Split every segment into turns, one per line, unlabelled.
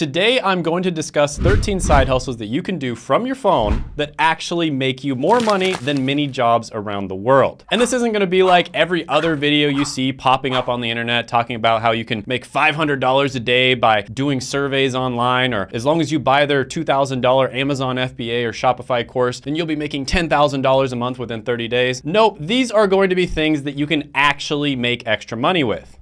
Today, I'm going to discuss 13 side hustles that you can do from your phone that actually make you more money than many jobs around the world. And this isn't gonna be like every other video you see popping up on the internet talking about how you can make $500 a day by doing surveys online, or as long as you buy their $2,000 Amazon FBA or Shopify course, then you'll be making $10,000 a month within 30 days. Nope, these are going to be things that you can actually make extra money with.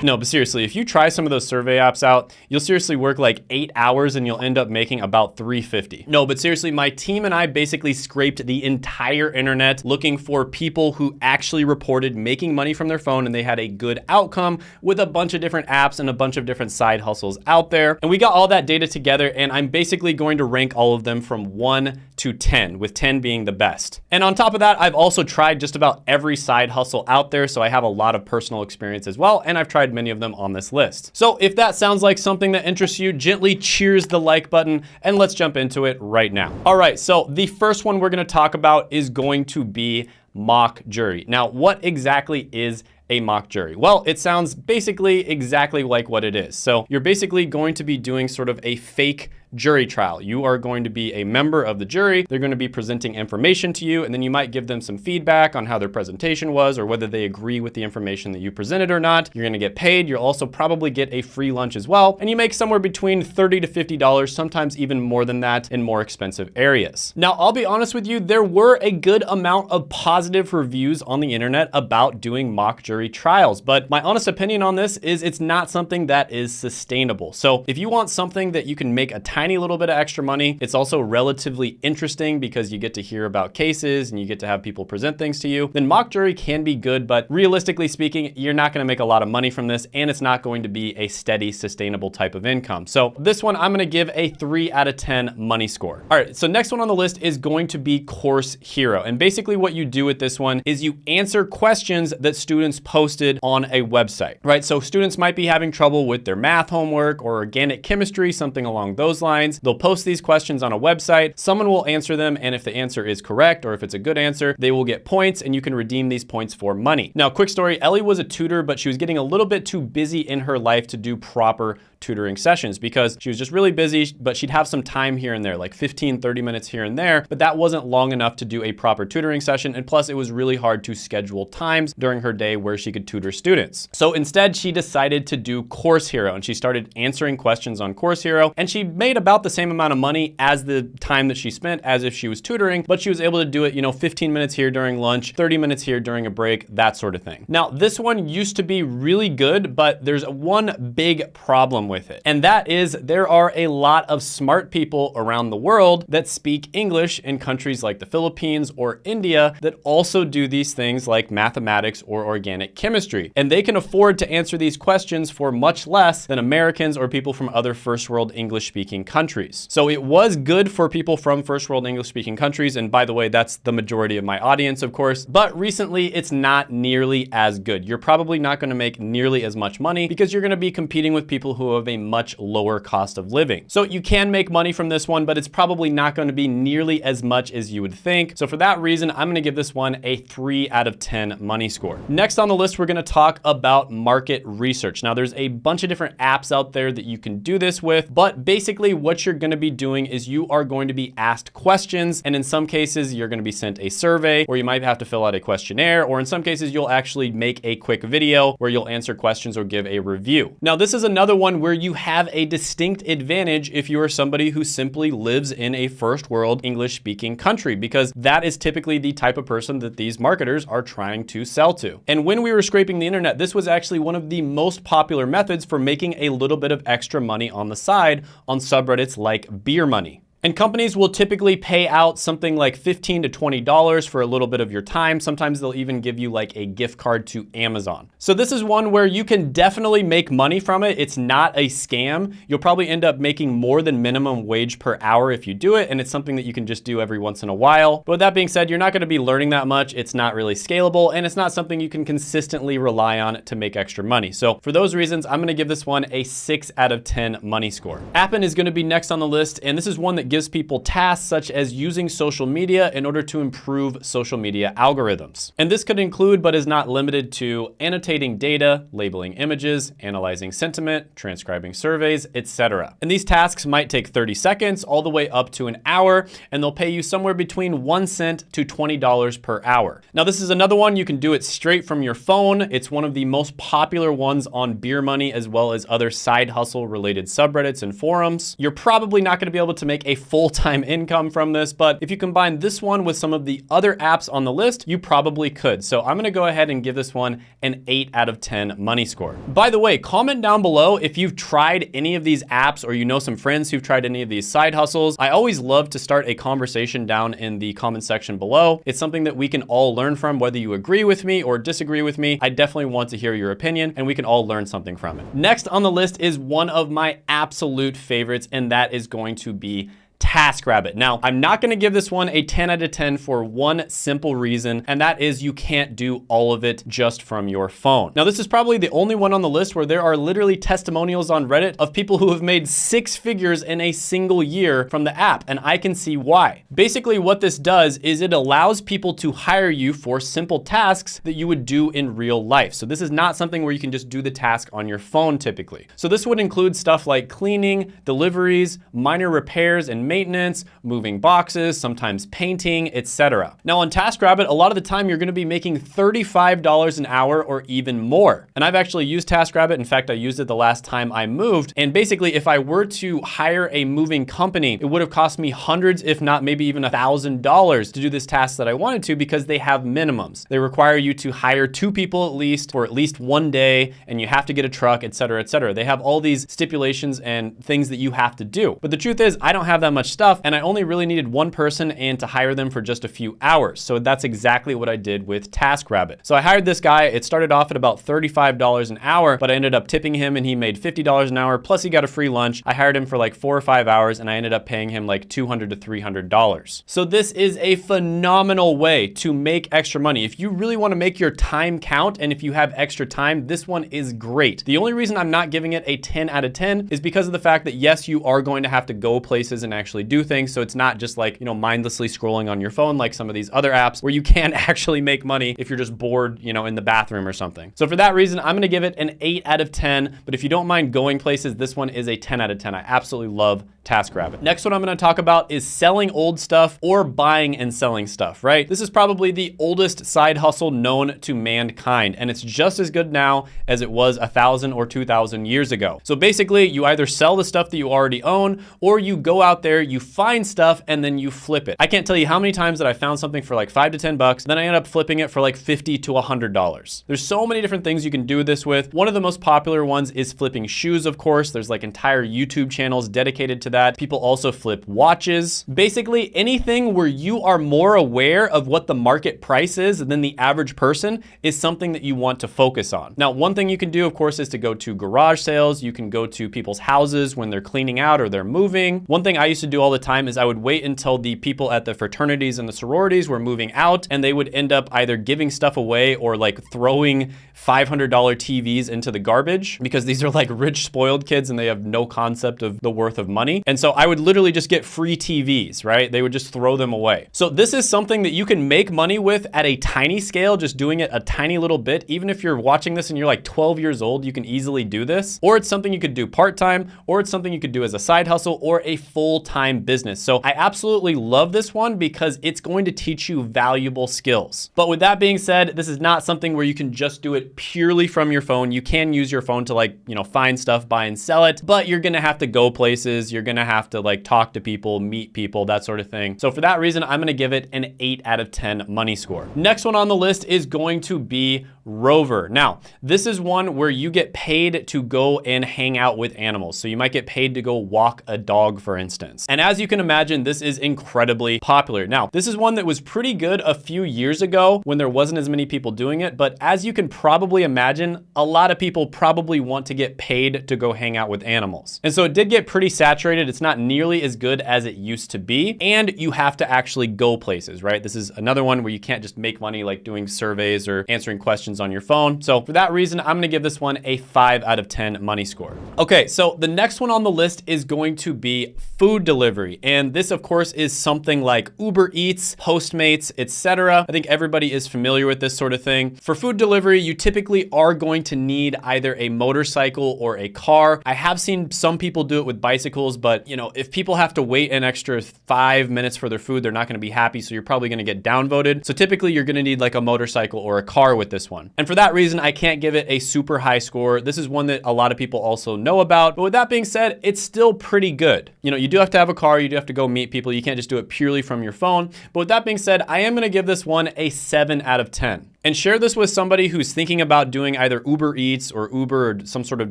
No, but seriously, if you try some of those survey apps out, you'll seriously work like eight hours and you'll end up making about 350. No, but seriously, my team and I basically scraped the entire internet looking for people who actually reported making money from their phone and they had a good outcome with a bunch of different apps and a bunch of different side hustles out there. And we got all that data together and I'm basically going to rank all of them from one to 10, with 10 being the best. And on top of that, I've also tried just about every side hustle out there, so I have a lot of personal experience as well, and I've tried many of them on this list. So if that sounds like something that interests you, gently cheers the like button and let's jump into it right now. All right, so the first one we're gonna talk about is going to be mock jury. Now, what exactly is a mock jury? Well, it sounds basically exactly like what it is. So you're basically going to be doing sort of a fake jury trial. You are going to be a member of the jury. They're going to be presenting information to you, and then you might give them some feedback on how their presentation was or whether they agree with the information that you presented or not. You're going to get paid. You'll also probably get a free lunch as well, and you make somewhere between 30 to $50, sometimes even more than that in more expensive areas. Now, I'll be honest with you, there were a good amount of positive reviews on the internet about doing mock jury trials, but my honest opinion on this is it's not something that is sustainable. So if you want something that you can make a tiny little bit of extra money. It's also relatively interesting because you get to hear about cases and you get to have people present things to you. Then mock jury can be good, but realistically speaking, you're not gonna make a lot of money from this and it's not going to be a steady, sustainable type of income. So this one, I'm gonna give a three out of 10 money score. All right, so next one on the list is going to be Course Hero. And basically what you do with this one is you answer questions that students posted on a website, right? So students might be having trouble with their math homework or organic chemistry, something along those lines lines. They'll post these questions on a website. Someone will answer them. And if the answer is correct, or if it's a good answer, they will get points and you can redeem these points for money. Now, quick story, Ellie was a tutor, but she was getting a little bit too busy in her life to do proper tutoring sessions because she was just really busy, but she'd have some time here and there, like 15, 30 minutes here and there, but that wasn't long enough to do a proper tutoring session. And plus it was really hard to schedule times during her day where she could tutor students. So instead she decided to do Course Hero and she started answering questions on Course Hero and she made about the same amount of money as the time that she spent as if she was tutoring, but she was able to do it, you know, 15 minutes here during lunch, 30 minutes here during a break, that sort of thing. Now, this one used to be really good, but there's one big problem with it. And that is there are a lot of smart people around the world that speak English in countries like the Philippines or India that also do these things like mathematics or organic chemistry. And they can afford to answer these questions for much less than Americans or people from other first world English speaking countries. So it was good for people from first world English speaking countries. And by the way, that's the majority of my audience, of course. But recently it's not nearly as good. You're probably not gonna make nearly as much money because you're gonna be competing with people who have a much lower cost of living. So you can make money from this one, but it's probably not gonna be nearly as much as you would think. So for that reason, I'm gonna give this one a three out of 10 money score. Next on the list, we're gonna talk about market research. Now there's a bunch of different apps out there that you can do this with, but basically what you're gonna be doing is you are going to be asked questions. And in some cases, you're gonna be sent a survey or you might have to fill out a questionnaire, or in some cases, you'll actually make a quick video where you'll answer questions or give a review. Now, this is another one where you have a distinct advantage if you are somebody who simply lives in a first world English speaking country, because that is typically the type of person that these marketers are trying to sell to. And when we were scraping the internet, this was actually one of the most popular methods for making a little bit of extra money on the side on subreddits like Beer Money. And companies will typically pay out something like 15 to $20 for a little bit of your time. Sometimes they'll even give you like a gift card to Amazon. So this is one where you can definitely make money from it. It's not a scam. You'll probably end up making more than minimum wage per hour if you do it. And it's something that you can just do every once in a while. But with that being said, you're not gonna be learning that much. It's not really scalable and it's not something you can consistently rely on to make extra money. So for those reasons, I'm gonna give this one a six out of 10 money score. Appen is gonna be next on the list. And this is one that gives people tasks such as using social media in order to improve social media algorithms. And this could include, but is not limited to, annotating data, labeling images, analyzing sentiment, transcribing surveys, etc. And these tasks might take 30 seconds all the way up to an hour, and they'll pay you somewhere between one cent to $20 per hour. Now, this is another one you can do it straight from your phone. It's one of the most popular ones on Beer Money as well as other side hustle related subreddits and forums. You're probably not gonna be able to make a full-time income from this, but if you combine this one with some of the other apps on the list, you probably could. So I'm gonna go ahead and give this one an eight out of 10 money score. By the way, comment down below if you've tried any of these apps or you know some friends who've tried any of these side hustles. I always love to start a conversation down in the comment section below. It's something that we can all learn from, whether you agree with me or disagree with me. I definitely want to hear your opinion and we can all learn something from it. Next on the list is one of my absolute favorites, and that is going to be TaskRabbit. Now, I'm not gonna give this one a 10 out of 10 for one simple reason, and that is you can't do all of it just from your phone. Now, this is probably the only one on the list where there are literally testimonials on Reddit of people who have made six figures in a single year from the app, and I can see why. Basically, what this does is it allows people to hire you for simple tasks that you would do in real life. So this is not something where you can just do the task on your phone typically. So this would include stuff like cleaning, deliveries, minor repairs, and maintenance, moving boxes, sometimes painting, etc. Now on TaskRabbit, a lot of the time you're gonna be making $35 an hour or even more. And I've actually used TaskRabbit. In fact, I used it the last time I moved. And basically, if I were to hire a moving company, it would have cost me hundreds, if not maybe even a thousand dollars to do this task that I wanted to because they have minimums. They require you to hire two people at least for at least one day, and you have to get a truck, et cetera, et cetera. They have all these stipulations and things that you have to do. But the truth is, I don't have that much stuff, and I only really needed one person and to hire them for just a few hours. So that's exactly what I did with TaskRabbit. So I hired this guy. It started off at about $35 an hour, but I ended up tipping him and he made $50 an hour, plus he got a free lunch. I hired him for like four or five hours and I ended up paying him like $200 to $300. So this is a phenomenal way to make extra money. If you really wanna make your time count and if you have extra time, this one is great. The only reason I'm not giving it a 10 out of 10 is because of the fact that yes, you are going to have to go places and actually do things. So it's not just like, you know, mindlessly scrolling on your phone like some of these other apps where you can't actually make money if you're just bored, you know, in the bathroom or something. So for that reason, I'm gonna give it an eight out of 10. But if you don't mind going places, this one is a 10 out of 10. I absolutely love TaskRabbit. Next one I'm gonna talk about is selling old stuff or buying and selling stuff, right? This is probably the oldest side hustle known to mankind, and it's just as good now as it was a thousand or 2,000 years ago. So basically, you either sell the stuff that you already own, or you go out there, you find stuff, and then you flip it. I can't tell you how many times that I found something for like five to 10 bucks, then I end up flipping it for like 50 to $100. There's so many different things you can do this with. One of the most popular ones is flipping shoes, of course. There's like entire YouTube channels dedicated to that that. People also flip watches. Basically anything where you are more aware of what the market price is than the average person is something that you want to focus on. Now, one thing you can do, of course, is to go to garage sales. You can go to people's houses when they're cleaning out or they're moving. One thing I used to do all the time is I would wait until the people at the fraternities and the sororities were moving out and they would end up either giving stuff away or like throwing $500 TVs into the garbage because these are like rich spoiled kids and they have no concept of the worth of money. And so I would literally just get free TVs, right? They would just throw them away. So this is something that you can make money with at a tiny scale, just doing it a tiny little bit. Even if you're watching this and you're like 12 years old, you can easily do this. Or it's something you could do part-time, or it's something you could do as a side hustle or a full-time business. So I absolutely love this one because it's going to teach you valuable skills. But with that being said, this is not something where you can just do it purely from your phone. You can use your phone to like, you know, find stuff, buy and sell it, but you're gonna have to go places. You're gonna gonna have to like talk to people, meet people, that sort of thing. So for that reason, I'm gonna give it an eight out of 10 money score. Next one on the list is going to be Rover. Now, this is one where you get paid to go and hang out with animals. So you might get paid to go walk a dog, for instance. And as you can imagine, this is incredibly popular. Now, this is one that was pretty good a few years ago when there wasn't as many people doing it. But as you can probably imagine, a lot of people probably want to get paid to go hang out with animals. And so it did get pretty saturated It's not nearly as good as it used to be. And you have to actually go places, right? This is another one where you can't just make money like doing surveys or answering questions on your phone. So for that reason, I'm gonna give this one a five out of 10 money score. Okay, so the next one on the list is going to be food delivery. And this of course is something like Uber Eats, Postmates, etc. I think everybody is familiar with this sort of thing. For food delivery, you typically are going to need either a motorcycle or a car. I have seen some people do it with bicycles, but you know, if people have to wait an extra five minutes for their food, they're not gonna be happy. So you're probably gonna get downvoted. So typically you're gonna need like a motorcycle or a car with this one. And for that reason, I can't give it a super high score. This is one that a lot of people also know about. But with that being said, it's still pretty good. You know, you do have to have a car, you do have to go meet people. You can't just do it purely from your phone. But with that being said, I am gonna give this one a seven out of 10 and share this with somebody who's thinking about doing either Uber Eats or Uber or some sort of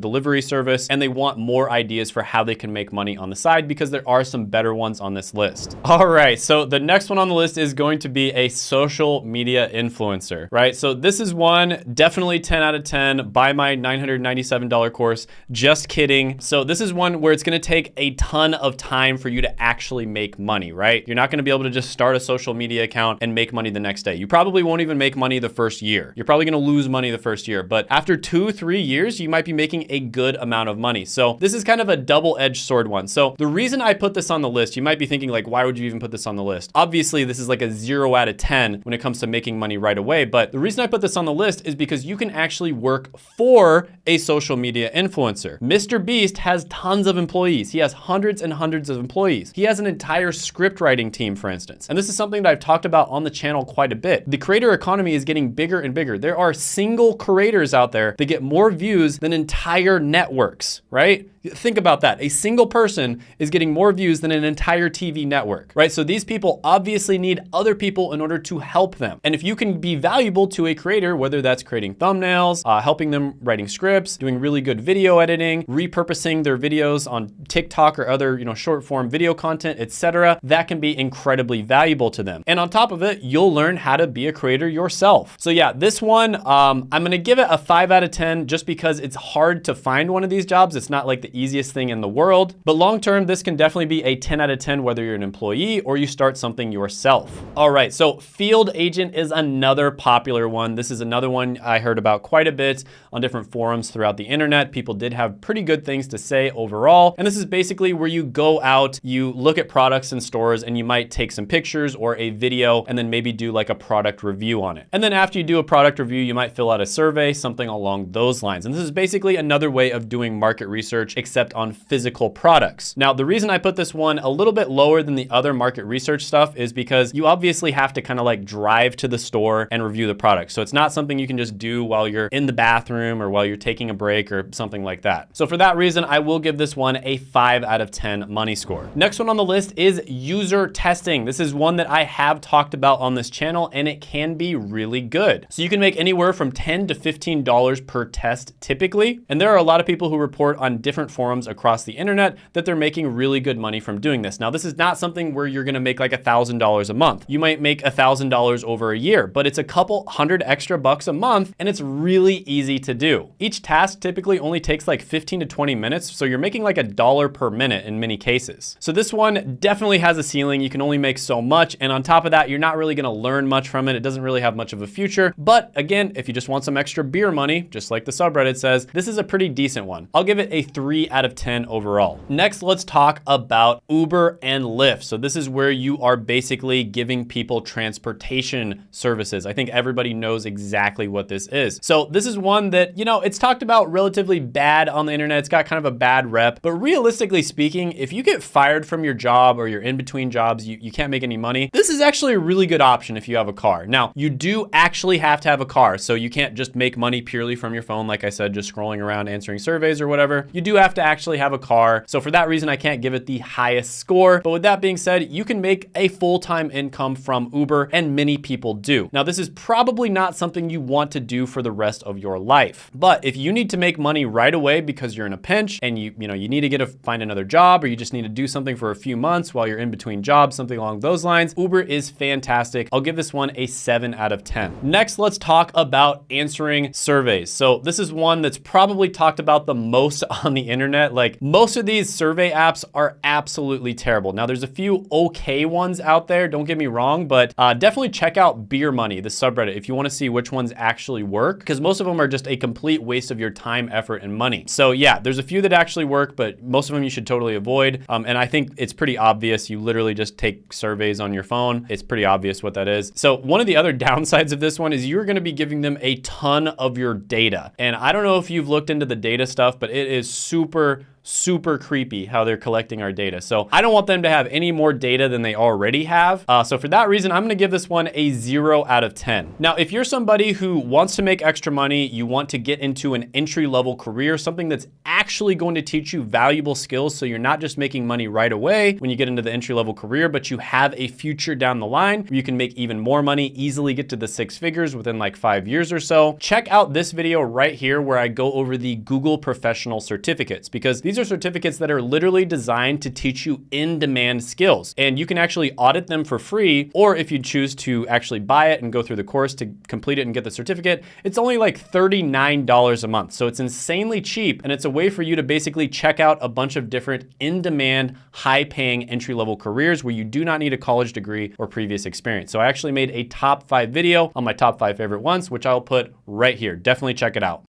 delivery service, and they want more ideas for how they can make money on the side because there are some better ones on this list. All right, so the next one on the list is going to be a social media influencer, right? So this is one, definitely 10 out of 10, buy my $997 course, just kidding. So this is one where it's gonna take a ton of time for you to actually make money, right? You're not gonna be able to just start a social media account and make money the next day. You probably won't even make money the first year. You're probably gonna lose money the first year, but after two, three years, you might be making a good amount of money. So this is kind of a double-edged sword one. So the reason I put this on the list, you might be thinking like, why would you even put this on the list? Obviously, this is like a zero out of 10 when it comes to making money right away. But the reason I put this on the list is because you can actually work for a social media influencer. Mr. Beast has tons of employees. He has hundreds and hundreds of employees. He has an entire script writing team, for instance. And this is something that I've talked about on the channel quite a bit. The creator economy is getting bigger and bigger. There are single creators out there that get more views than entire networks, right? Think about that. A single person is getting more views than an entire TV network, right? So these people obviously need other people in order to help them. And if you can be valuable to a creator, whether that's creating thumbnails, uh, helping them writing scripts, doing really good video editing, repurposing their videos on TikTok or other, you know, short form video content, etc., that can be incredibly valuable to them. And on top of it, you'll learn how to be a creator yourself. So yeah, this one, um, I'm gonna give it a five out of 10 just because it's hard to find one of these jobs. It's not like the easiest thing in the world, but long-term, this can definitely be a 10 out of 10, whether you're an employee or you start something yourself. All right, so field agent is another popular one. This is another one I heard about quite a bit on different forums throughout the internet. People did have pretty good things to say overall. And this is basically where you go out, you look at products in stores and you might take some pictures or a video and then maybe do like a product review on it. And then after you do a product review, you might fill out a survey, something along those lines. And this is basically another way of doing market research, except on physical products. Now, the reason I put this one a little bit lower than the other market research stuff is because you obviously have to kind of like drive to the store and review the product. So it's not something you can just do while you're in the bathroom or while you're taking a break or something like that. So for that reason, I will give this one a five out of 10 money score. Next one on the list is user testing. This is one that I have talked about on this channel and it can be really good. So you can make anywhere from 10 to $15 per test typically. And there are a lot of people who report on different forums across the internet that they're making really good money from doing this. Now, this is not something where you're gonna make like $1,000 a month. You might make $1,000 over a year, but it's a couple hundred extra bucks a month and it's really easy to do. Each task typically only takes like 15 to 20 minutes, so you're making like a dollar per minute in many cases. So this one definitely has a ceiling. You can only make so much. And on top of that, you're not really gonna learn much from it. It doesn't really have much of a future. But again, if you just want some extra beer money, just like the subreddit says, this is a pretty decent one. I'll give it a three out of 10 overall. Next, let's talk about Uber and Lyft. So this is where you are basically giving people transportation services. I think everybody knows exactly what this is. So this is one that, you know, it's talked about relatively bad on the internet. It's got kind of a bad rep, but realistically speaking, if you get fired from your job or you're in between jobs, you, you can't make any money, this is actually a really good option if you have a car. Now, you do actually have to have a car, so you can't just make money purely from your phone, like I said, just scrolling around answering surveys or whatever. You do have to actually have a car. So for that reason, I can't give it the highest score. But with that being said, you can make a full-time income from Uber and many people do. Now, this is probably not something you want to do for the rest of your life. But if you need to make money right away because you're in a pinch and you, you know, you need to get a find another job or you just need to do something for a few months while you're in between jobs, something along those lines, Uber is fantastic. I'll give this one a seven out of 10. Next, let's talk about answering surveys. So this is one that's probably talked about the most on the internet, like most of these survey apps are absolutely terrible. Now there's a few okay ones out there, don't get me wrong, but uh, definitely check out Beer Money, the subreddit, if you wanna see which ones actually work, because most of them are just a complete waste of your time, effort, and money. So yeah, there's a few that actually work, but most of them you should totally avoid. Um, and I think it's pretty obvious. You literally just take surveys on your phone. It's pretty obvious what that is. So one of the other downsides of this one is you're gonna be giving them a ton of your data. And I don't know if you've looked into the data stuff, but it is super, Cooper super creepy how they're collecting our data. So I don't want them to have any more data than they already have. Uh, so for that reason, I'm gonna give this one a zero out of 10. Now, if you're somebody who wants to make extra money, you want to get into an entry level career, something that's actually going to teach you valuable skills so you're not just making money right away when you get into the entry level career, but you have a future down the line where you can make even more money, easily get to the six figures within like five years or so. Check out this video right here where I go over the Google professional certificates because these are certificates that are literally designed to teach you in-demand skills. And you can actually audit them for free, or if you choose to actually buy it and go through the course to complete it and get the certificate, it's only like $39 a month. So it's insanely cheap, and it's a way for you to basically check out a bunch of different in-demand, high-paying entry-level careers where you do not need a college degree or previous experience. So I actually made a top five video on my top five favorite ones, which I'll put right here. Definitely check it out.